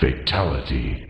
Fatality.